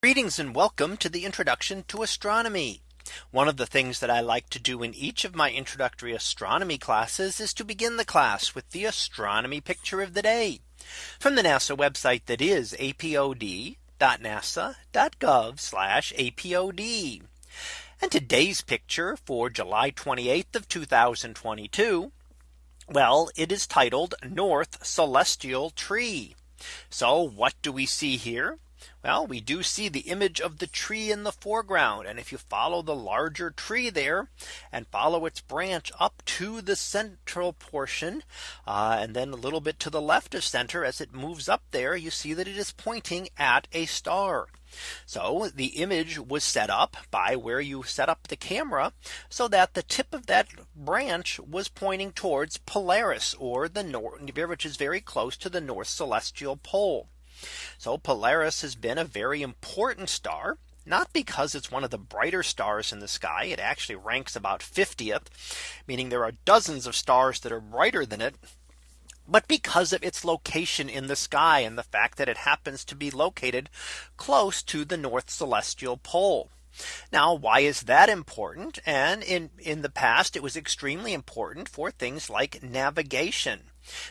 Greetings and welcome to the introduction to astronomy. One of the things that I like to do in each of my introductory astronomy classes is to begin the class with the astronomy picture of the day from the NASA website that is apod.nasa.gov apod. And today's picture for July 28th of 2022. Well, it is titled North Celestial Tree. So what do we see here? Well, we do see the image of the tree in the foreground. And if you follow the larger tree there and follow its branch up to the central portion uh, and then a little bit to the left of center as it moves up there, you see that it is pointing at a star. So the image was set up by where you set up the camera so that the tip of that branch was pointing towards Polaris or the north, which is very close to the North Celestial Pole. So Polaris has been a very important star not because it's one of the brighter stars in the sky. It actually ranks about 50th, meaning there are dozens of stars that are brighter than it. But because of its location in the sky and the fact that it happens to be located close to the North Celestial Pole. Now, why is that important? And in in the past, it was extremely important for things like navigation.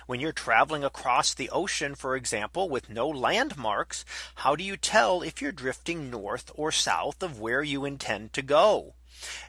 When you're traveling across the ocean, for example, with no landmarks, how do you tell if you're drifting north or south of where you intend to go?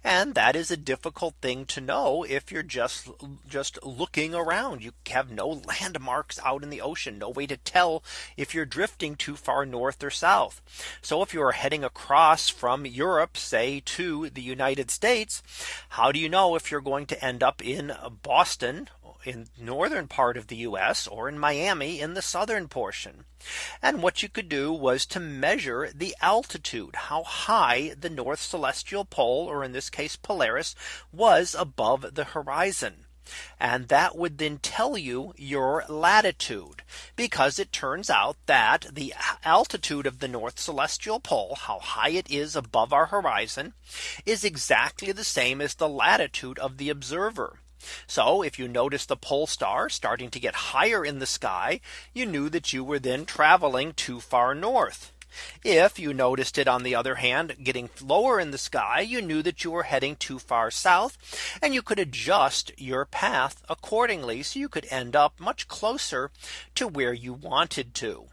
And that is a difficult thing to know if you're just just looking around. You have no landmarks out in the ocean, no way to tell if you're drifting too far north or south. So if you are heading across from Europe, say to the United States, how do you know if you're going to end up in Boston in northern part of the US or in Miami in the southern portion. And what you could do was to measure the altitude, how high the North Celestial Pole, or in this case, Polaris, was above the horizon. And that would then tell you your latitude because it turns out that the altitude of the North Celestial Pole, how high it is above our horizon, is exactly the same as the latitude of the observer. So if you notice the pole star starting to get higher in the sky, you knew that you were then traveling too far north. If you noticed it on the other hand getting lower in the sky you knew that you were heading too far south and you could adjust your path accordingly so you could end up much closer to where you wanted to.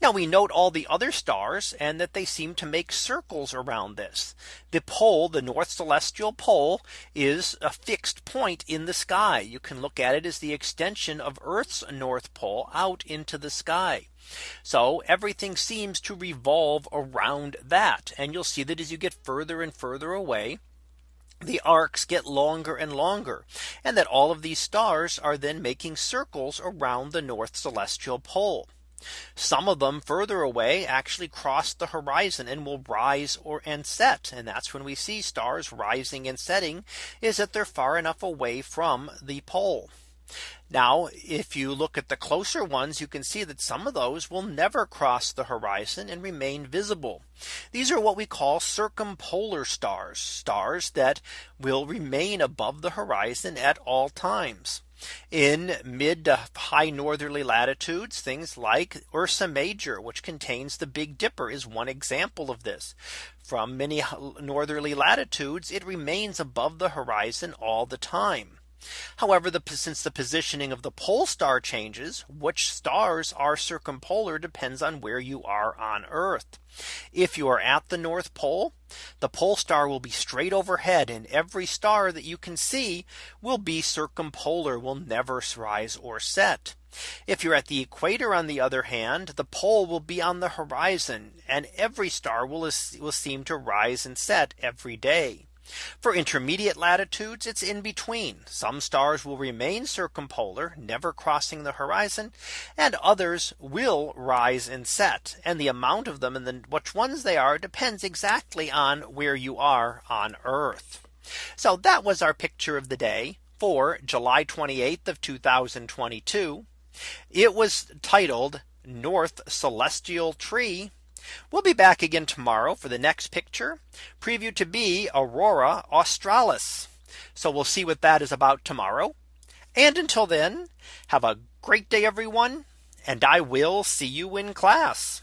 Now we note all the other stars and that they seem to make circles around this. The pole, the North Celestial Pole is a fixed point in the sky. You can look at it as the extension of Earth's North Pole out into the sky. So everything seems to revolve around that. And you'll see that as you get further and further away, the arcs get longer and longer and that all of these stars are then making circles around the North Celestial Pole. Some of them further away actually cross the horizon and will rise or and set. And that's when we see stars rising and setting is that they're far enough away from the pole. Now, if you look at the closer ones, you can see that some of those will never cross the horizon and remain visible. These are what we call circumpolar stars, stars that will remain above the horizon at all times. In mid to high northerly latitudes, things like Ursa Major, which contains the Big Dipper is one example of this. From many northerly latitudes, it remains above the horizon all the time. However, the since the positioning of the pole star changes, which stars are circumpolar depends on where you are on Earth. If you are at the North Pole, the pole star will be straight overhead and every star that you can see will be circumpolar will never rise or set. If you're at the equator on the other hand, the pole will be on the horizon and every star will, will seem to rise and set every day. For intermediate latitudes, it's in between. Some stars will remain circumpolar, never crossing the horizon, and others will rise and set. And the amount of them and then which ones they are depends exactly on where you are on Earth. So that was our picture of the day for July 28th of 2022. It was titled North Celestial Tree We'll be back again tomorrow for the next picture preview to be Aurora Australis. So we'll see what that is about tomorrow. And until then, have a great day, everyone. And I will see you in class.